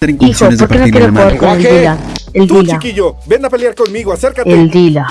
Hijo, ¿por qué no quiero jugar con el Dila? El Tú, Dila. chiquillo, ven a pelear conmigo, acércate. El Dila.